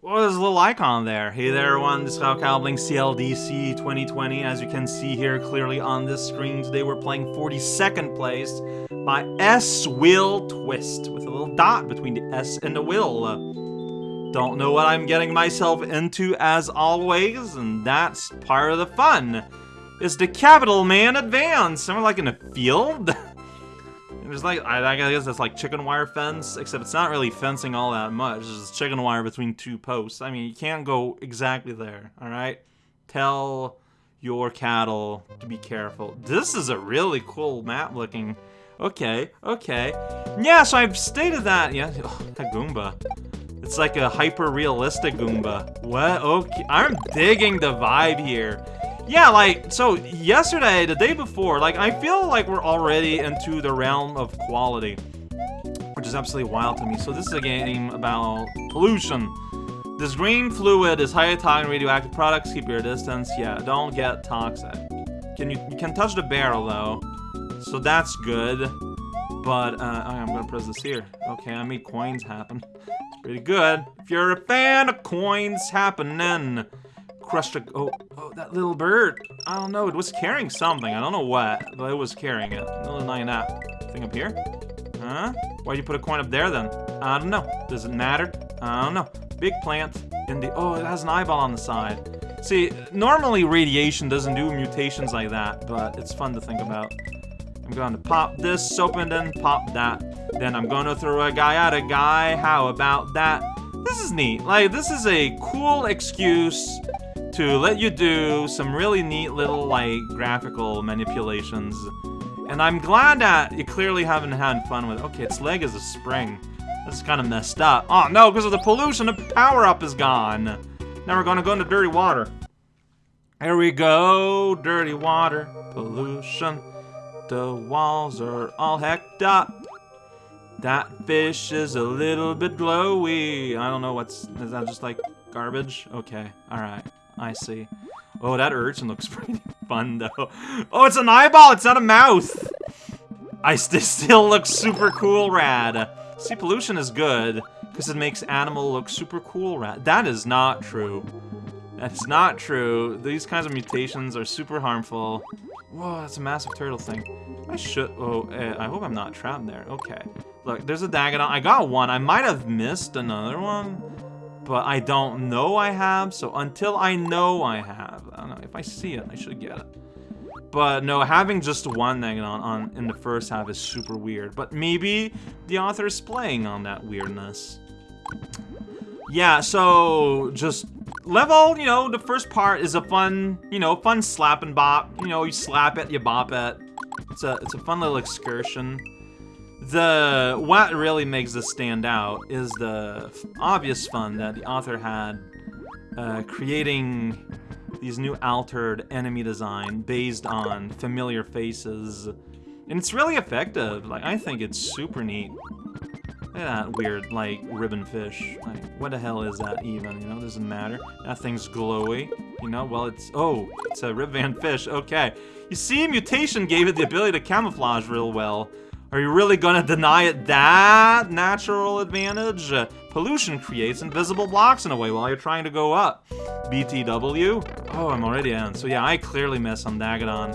Well, there's a little icon there. Hey there, everyone. This is Kyle Calbling, CLDC 2020. As you can see here clearly on this screen, today we're playing 42nd place by S Will Twist with a little dot between the S and the will. Uh, don't know what I'm getting myself into as always, and that's part of the fun. Is the Capital Man advance? Somewhere like in a field? There's like, I, guess that's like chicken wire fence, except it's not really fencing all that much. It's just chicken wire between two posts. I mean, you can't go exactly there, alright? Tell your cattle to be careful. This is a really cool map looking. Okay, okay. Yeah, so I've stated that. Yeah, oh, Goomba. It's like a hyper-realistic Goomba. What? Okay, I'm digging the vibe here. Yeah, like, so yesterday, the day before, like, I feel like we're already into the realm of quality, which is absolutely wild to me. So this is a game about pollution. This green fluid is highly toxic radioactive products. Keep your distance. Yeah, don't get toxic. Can you, you can touch the barrel, though. So that's good. But, uh, I'm gonna press this here. Okay, I made coins happen. Pretty good. If you're a fan of coins happening crushed a- oh, oh, that little bird. I don't know, it was carrying something. I don't know what, but it was carrying it. Little nine that. Thing up here? Huh? Why'd you put a coin up there then? I don't know. Does it matter? I don't know. Big plant in the- oh, it has an eyeball on the side. See, normally radiation doesn't do mutations like that, but it's fun to think about. I'm going to pop this open, then pop that. Then I'm going to throw a guy at a guy. How about that? This is neat. Like, this is a cool excuse to let you do some really neat little, like, graphical manipulations. And I'm glad that you clearly haven't had fun with Okay, its leg is a spring. That's kind of messed up. Oh, no, because of the pollution, the power-up is gone. Now we're gonna go into dirty water. Here we go, dirty water, pollution. The walls are all hecked up. That fish is a little bit glowy. I don't know what's, is that just like garbage? Okay, alright. I see. Oh, that urchin looks pretty fun, though. Oh, it's an eyeball! It's not a mouth! I st still look super cool rad. See, pollution is good, because it makes animal look super cool rad. That is not true. That's not true. These kinds of mutations are super harmful. Whoa, that's a massive turtle thing. I should- oh, uh, I hope I'm not trapped there. Okay. Look, there's a Dagadon. I got one. I might have missed another one but I don't know I have, so until I know I have, I don't know, if I see it, I should get it. But no, having just one Negadon on in the first half is super weird, but maybe the author is playing on that weirdness. Yeah, so just level, you know, the first part is a fun, you know, fun slap and bop. You know, you slap it, you bop it. It's a, it's a fun little excursion. The what really makes this stand out is the obvious fun that the author had uh, creating these new altered enemy design based on familiar faces. And it's really effective. Like, I think it's super neat. Look at that weird, like, ribbon fish. Like, what the hell is that even? You know, doesn't matter. That thing's glowy. You know, well, it's... Oh, it's a ribbon fish. Okay. You see, mutation gave it the ability to camouflage real well. Are you really gonna deny it that natural advantage? Uh, pollution creates invisible blocks in a way while you're trying to go up. BTW? Oh, I'm already in. So yeah, I clearly miss on Dagadon.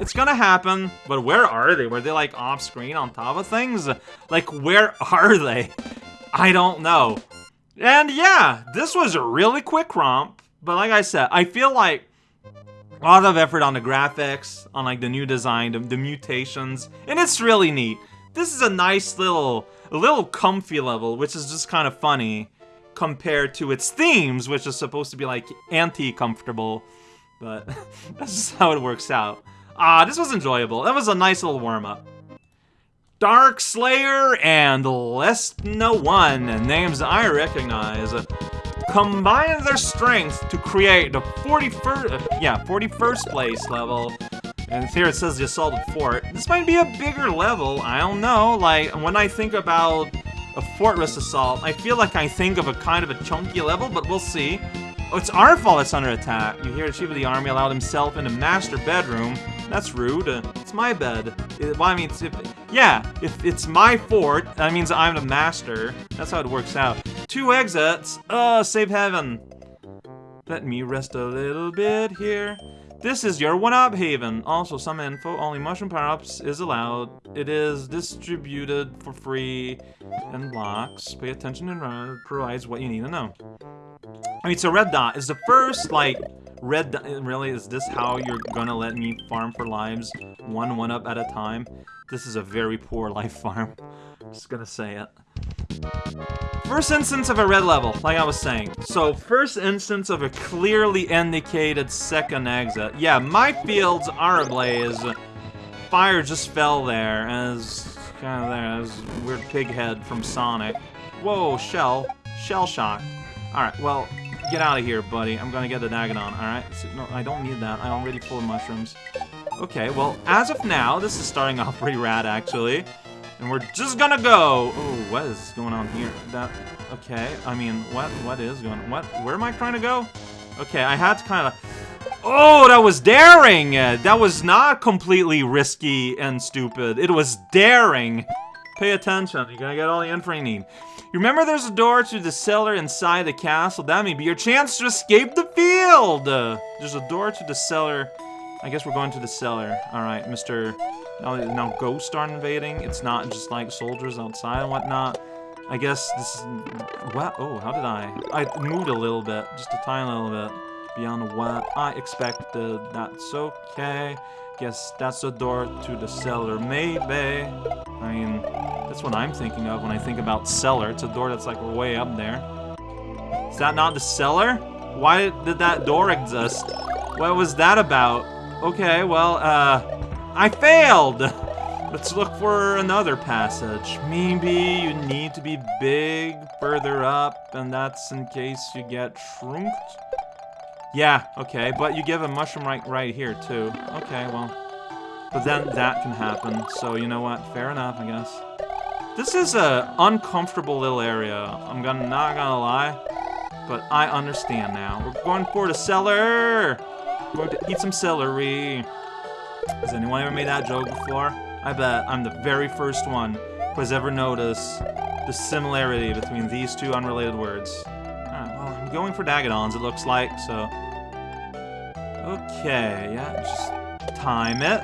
It's gonna happen, but where are they? Were they like off screen on top of things? Like, where are they? I don't know. And yeah, this was a really quick romp, but like I said, I feel like a lot of effort on the graphics, on like the new design, the, the mutations, and it's really neat. This is a nice little, a little comfy level, which is just kind of funny compared to its themes, which is supposed to be like anti-comfortable, but that's just how it works out. Ah, this was enjoyable. That was a nice little warm-up. Dark Slayer and Lesna 1, names I recognize combine their strength to create the 41st, uh, yeah, 41st place level. And here it says the Assaulted Fort. This might be a bigger level, I don't know. Like, when I think about a Fortress Assault, I feel like I think of a kind of a chunky level, but we'll see. Oh, it's our fault it's under attack. You hear the chief of the army allowed himself in a master bedroom. That's rude. Uh, it's my bed. It, well, I mean, if, yeah, if it's my fort, that means I'm the master. That's how it works out. Two exits! Uh, save heaven. Let me rest a little bit here. This is your one-up haven. Also, some info. Only mushroom power-ups is allowed. It is distributed for free in blocks. Pay attention and provides what you need to know. I mean, so red dot is the first, like, red dot. Really, is this how you're gonna let me farm for lives? One one-up at a time? This is a very poor life farm. Just gonna say it. First instance of a red level, like I was saying. So, first instance of a clearly indicated second exit. Yeah, my fields are ablaze. Fire just fell there, as kind of there, as weird pig head from Sonic. Whoa, shell. Shell shock. Alright, well, get out of here, buddy. I'm gonna get the Dagadon, alright? No, I don't need that. I'm already full of mushrooms. Okay, well, as of now, this is starting off pretty rad, actually. And we're just gonna go. Oh, what is going on here? That okay. I mean, what what is going? What? Where am I trying to go? Okay, I had to kind of. Oh, that was daring. That was not completely risky and stupid. It was daring. Pay attention. You're gonna get all the info you need. You remember there's a door to the cellar inside the castle? That may be your chance to escape the field. There's a door to the cellar. I guess we're going to the cellar. All right, Mr. Now, now ghosts are invading. It's not just like soldiers outside and whatnot. I guess this is... What? Oh, how did I... I moved a little bit. Just a tiny little bit. Beyond what I expected. That's okay. Guess that's the door to the cellar. Maybe. I mean, that's what I'm thinking of when I think about cellar. It's a door that's like way up there. Is that not the cellar? Why did that door exist? What was that about? Okay, well, uh... I failed! Let's look for another passage. Maybe you need to be big further up, and that's in case you get shrunked? Yeah, okay, but you give a mushroom right, right here, too. Okay, well... But then that can happen, so you know what? Fair enough, I guess. This is a uncomfortable little area. I'm gonna not gonna lie, but I understand now. We're going for the cellar! We're going to eat some celery. Has anyone ever made that joke before? I bet I'm the very first one who has ever noticed the similarity between these two unrelated words. Alright, well, I'm going for Dagadons, it looks like, so... Okay, yeah, just time it.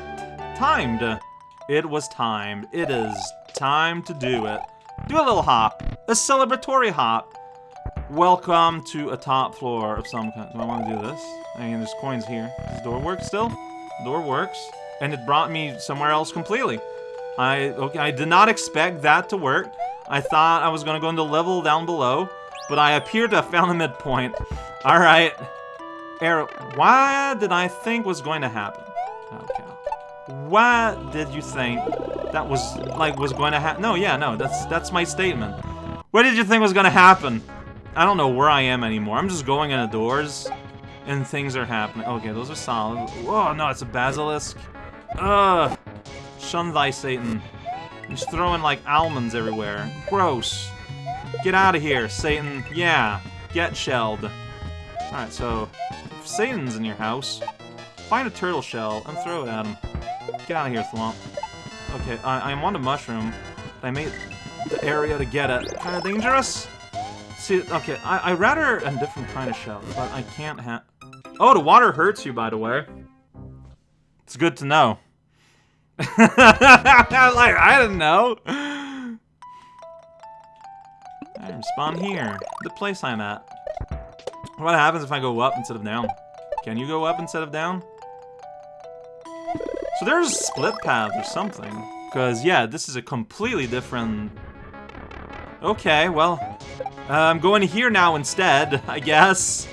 Timed! It was timed. It is time to do it. Do a little hop. A celebratory hop. Welcome to a top floor of some kind. Do I want to do this? I mean, there's coins here. Does the door work still? Door works, and it brought me somewhere else completely. I okay, I did not expect that to work. I thought I was gonna go into level down below, but I appear to have found a midpoint. All right, Arrow. why did I think was going to happen? Okay. What did you think that was like was going to happen? No, yeah, no. That's that's my statement. What did you think was gonna happen? I don't know where I am anymore. I'm just going into doors and things are happening. Okay, those are solid. Oh no, it's a basilisk. Ugh. Shun thy Satan. He's throwing like almonds everywhere. Gross. Get out of here, Satan. Yeah, get shelled. Alright, so if Satan's in your house, find a turtle shell and throw it at him. Get out of here, Thwomp. Okay, I, I want a mushroom. I made the area to get it. Kind of dangerous? See, okay, I, I rather a different kind of shell, but I can't have... Oh, the water hurts you, by the way. It's good to know. like, I didn't know. I spawn here, the place I'm at. What happens if I go up instead of down? Can you go up instead of down? So there's a split path or something. Because, yeah, this is a completely different... Okay, well, uh, I'm going here now instead, I guess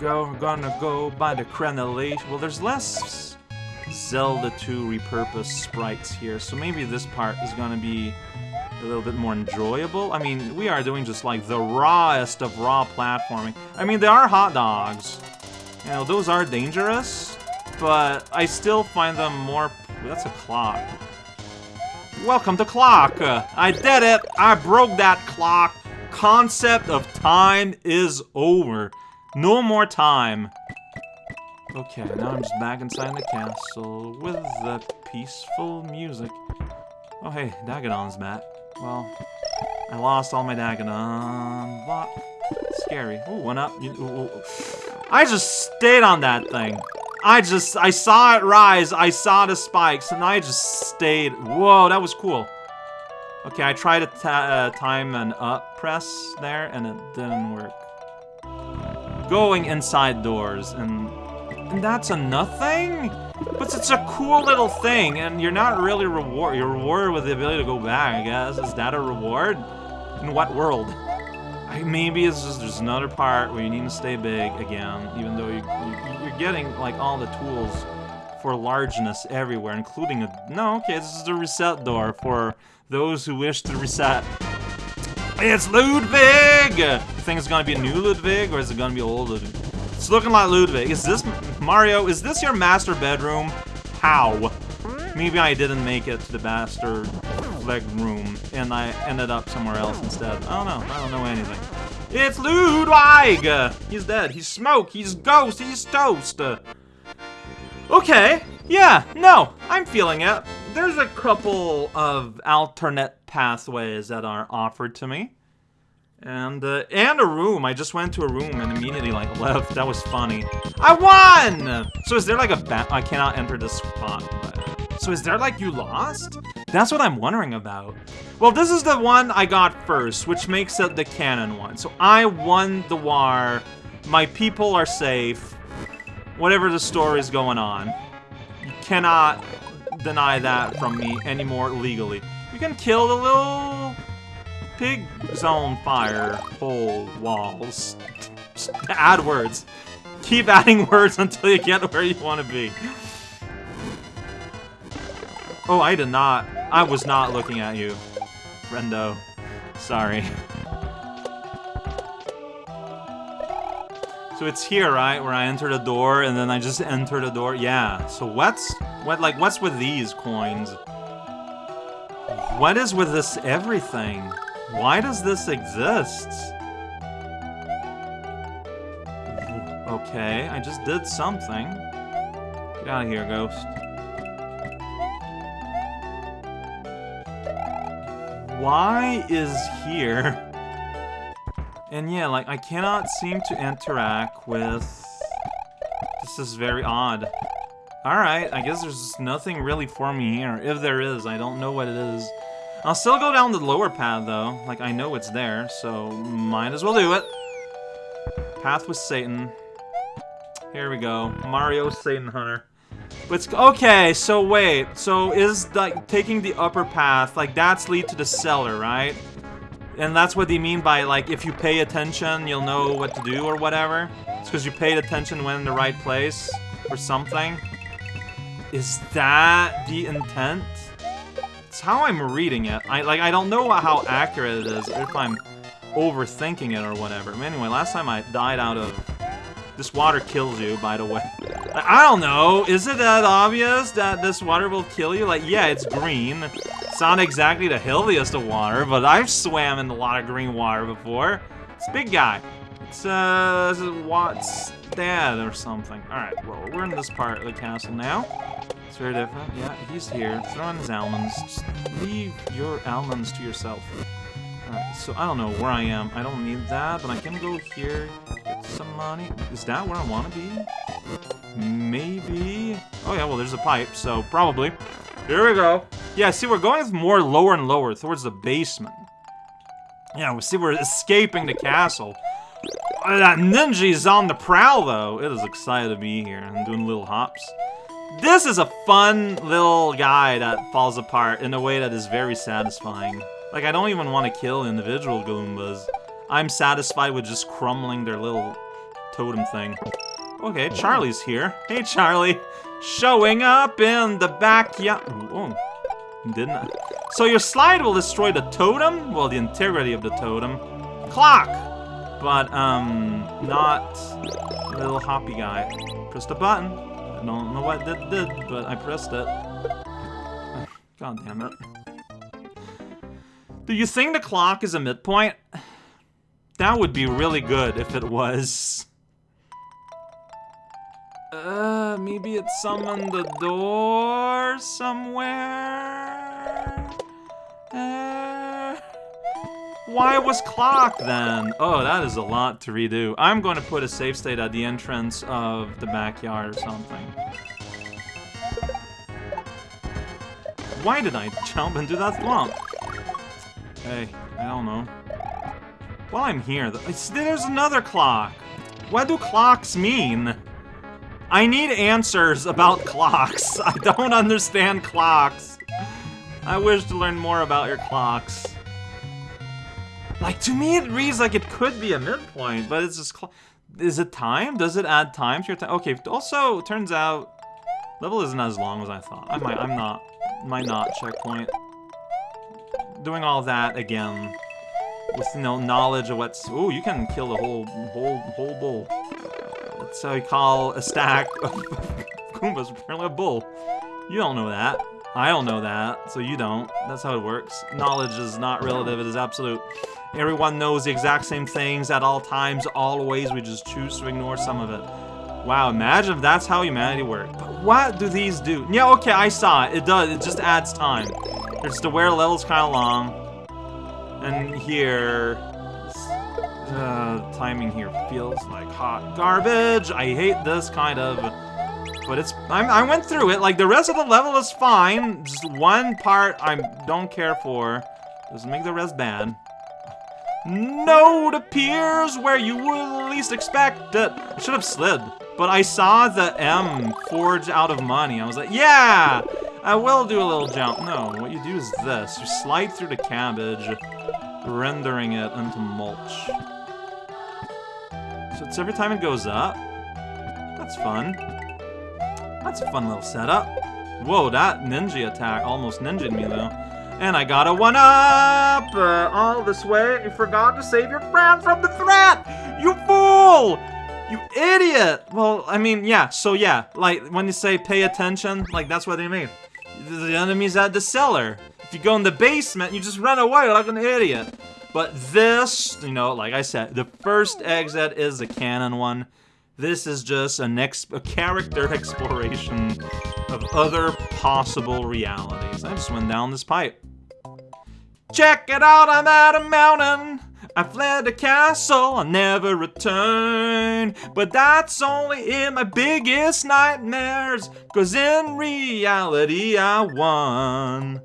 go. Gonna go by the crenellation. Well, there's less Zelda 2 repurposed sprites here, so maybe this part is gonna be a little bit more enjoyable. I mean, we are doing just like the rawest of raw platforming. I mean, there are hot dogs. You know, those are dangerous, but I still find them more... That's a clock. Welcome to Clock! I did it! I broke that clock! Concept of time is over. No more time. Okay, now I'm just back inside the castle with the peaceful music. Oh hey, Dagadon's back. Well, I lost all my Dagadon. What? Scary. Ooh, went up. I just stayed on that thing. I just, I saw it rise, I saw the spikes, and I just stayed. Whoa, that was cool. Okay, I tried to uh, time an up press there, and it didn't work. Going inside doors, and, and that's a nothing? But it's a cool little thing, and you're not really reward. You're rewarded with the ability to go back, I guess. Is that a reward? In what world? I, maybe it's just there's another part where you need to stay big again, even though you, you, you're getting like all the tools for largeness everywhere, including a... No, okay, this is the reset door for those who wish to reset. It's Ludwig! You think it's gonna be a new Ludwig, or is it gonna be old Ludwig? It's looking like Ludwig. Is this... Mario, is this your master bedroom? How? Maybe I didn't make it to the master leg room, and I ended up somewhere else instead. I don't know. I don't know anything. It's Ludwig! He's dead. He's smoke. He's ghost. He's toast. Okay. Yeah. No. I'm feeling it. There's a couple of alternate pathways that are offered to me. And, uh, and a room. I just went to a room and immediately, like, left. That was funny. I won! So is there, like, a bat? I cannot enter this spot. So is there, like, you lost? That's what I'm wondering about. Well, this is the one I got first, which makes it the canon one. So I won the war. My people are safe. Whatever the story is going on. You cannot deny that from me anymore legally. You can kill the little pig zone fire hole walls. Just add words. Keep adding words until you get where you want to be. Oh, I did not. I was not looking at you, Rendo. Sorry. So it's here, right, where I enter the door and then I just enter the door? Yeah. So what's what like what's with these coins? What is with this everything? Why does this exist? Okay, I just did something. Get out of here, ghost. Why is here? And yeah, like, I cannot seem to interact with... This is very odd. Alright, I guess there's nothing really for me here. If there is, I don't know what it is. I'll still go down the lower path, though. Like, I know it's there, so might as well do it. Path with Satan. Here we go. Mario Satan Hunter. But okay, so wait. So is, like, taking the upper path, like, that's lead to the cellar, right? And that's what they mean by, like, if you pay attention, you'll know what to do or whatever. It's because you paid attention when in the right place or something. Is that the intent? It's how I'm reading it. I like I don't know how accurate it is, if I'm overthinking it or whatever. Anyway, last time I died out of... This water kills you, by the way. I don't know. Is it that obvious that this water will kill you? Like, yeah, it's green. It's not exactly the healthiest of water, but I've swam in a lot of green water before. It's a big guy. It's, uh, Watt's dad or something. Alright, well, we're in this part of the castle now. It's very different. Yeah, he's here. Throwing his almonds. Just leave your almonds to yourself. Alright, so I don't know where I am. I don't need that, but I can go here, get some money. Is that where I want to be? Maybe? Oh yeah, well there's a pipe, so probably. Here we go. Yeah, see, we're going more lower and lower towards the basement. Yeah, we see we're escaping the castle. Uh, that ninja is on the prowl, though. It is excited to be here and doing little hops. This is a fun little guy that falls apart in a way that is very satisfying. Like, I don't even want to kill individual Goombas. I'm satisfied with just crumbling their little totem thing. Okay, Charlie's here. Hey, Charlie. Showing up in the backyard. Oh, didn't I? So your slide will destroy the totem? Well, the integrity of the totem. Clock! But, um, not little hoppy guy. Pressed a button. I don't know what that did, but I pressed it. God damn it. Do you think the clock is a midpoint? That would be really good if it was. Uh, maybe it summoned the door somewhere? Uh, Why was clock then? Oh, that is a lot to redo. I'm going to put a save state at the entrance of the backyard or something. Why did I jump into that swamp? Hey, I don't know. While I'm here, there's another clock. What do clocks mean? I need answers about clocks. I don't understand clocks. I wish to learn more about your clocks. Like, to me it reads like it could be a midpoint, but it's just... Is it time? Does it add time to your time? Okay, also, turns out... Level isn't as long as I thought. I might, I'm not... Might not checkpoint. Doing all that again with no knowledge of what's oh you can kill the whole whole whole bull. That's how you call a stack of Goombas apparently a bull. You don't know that. I don't know that, so you don't. That's how it works. Knowledge is not relative, it is absolute. Everyone knows the exact same things at all times, always. We just choose to ignore some of it. Wow, imagine if that's how humanity worked. But what do these do? Yeah, okay, I saw it. It does. It just adds time. It's the level's kind of long. And here, uh, timing here feels like hot garbage. I hate this kind of, but it's, I'm, I went through it. Like, the rest of the level is fine. Just one part I don't care for. Doesn't make the rest bad. Node appears where you would least expect it. I should have slid, but I saw the M forge out of money. I was like, yeah, I will do a little jump. No, what you do is this. You slide through the cabbage rendering it into mulch. So it's every time it goes up. That's fun. That's a fun little setup. Whoa, that ninja attack almost ninja me though. And I got a one-up! Uh, all this way, you forgot to save your friend from the threat! You fool! You idiot! Well, I mean, yeah, so yeah, like, when you say pay attention, like, that's what they mean. The enemy's at the cellar. If you go in the basement, you just run away like an idiot. But this, you know, like I said, the first exit is the canon one. This is just an ex a character exploration of other possible realities. I just went down this pipe. Check it out, I'm at a mountain. I fled the castle, I'll never return. But that's only in my biggest nightmares, cause in reality I won.